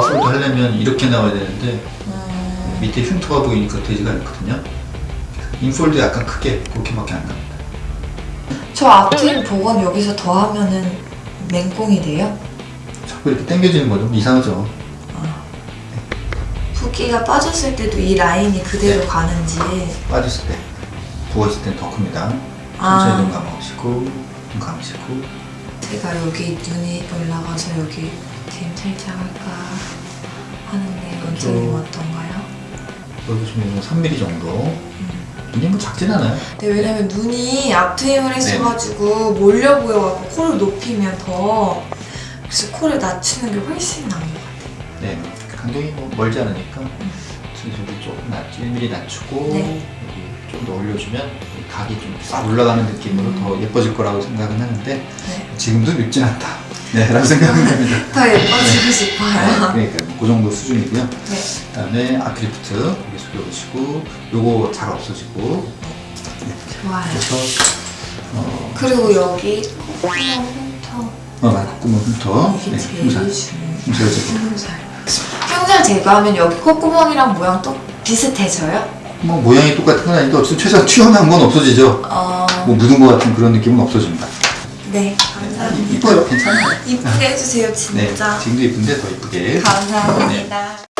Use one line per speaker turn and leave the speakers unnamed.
되면 이렇게 나와야 되는데
음,
밑에 흉터가 보이니까 되지가 않거든요. 인폴드 약간 크게 그렇게밖에 안 나옵니다.
저 앞트임 복원 여기서 더 하면은 맹꽁이 돼요?
자꾸 이렇게 당겨지는 거좀 이상하죠.
붓기가 빠졌을 때도 이 라인이 그대로
네.
가는지
빠졌을 때, 부었을 땐 더 큽니다.
아.
천천히 눈 감아보시고, 눈 감으시고.
제가 여기 눈이 올라가서 여기 팀 살짝 할까 하는데 원장님
저-
어떤가요?
여기 좀 3mm 정도. 이게 뭐 작진 않아요.
네, 왜냐면 눈이 앞트임을
네.
했어가지고 몰려 보여갖고 코를 높이면 더 그래서 코를 낮추는 게 훨씬 나은 것 같아요.
네. 간격이 뭐 멀지 않으니까. 그래서 여기 조금 낮, 1mm 낮추고,
네.
여기 좀 더 올려주면 이 각이 좀 싹 올라가는 느낌으로 더 예뻐질 거라고 생각은 하는데,
네.
지금도 늙진 않다. 네, 라고 생각은 합니다.
더 예뻐지고 싶어요.
그러니까 그 정도 수준이고요.
네.
그다음에 아크리프트 여기 숙여보시고 요거 잘 없어지고
좋아요.
그래서 어,
그리고 여기 콧구멍 흉터
어 콧구멍 흉터
이게
네,
제일 중요해요. 흉살 제거하면 여기 콧구멍이랑 모양 또 비슷해져요?
뭐 모양이 똑같은 건 아닌데 어쨌든 최소한 튀어나온 건 없어지죠
어,
뭐 묻은 것 같은 그런 느낌은 없어집니다
네. 감사합니다.
이뻐요 괜찮아요
이쁘게 해주세요,
네
진짜.
지금도 이쁜데 더 이쁘게
감사합니다.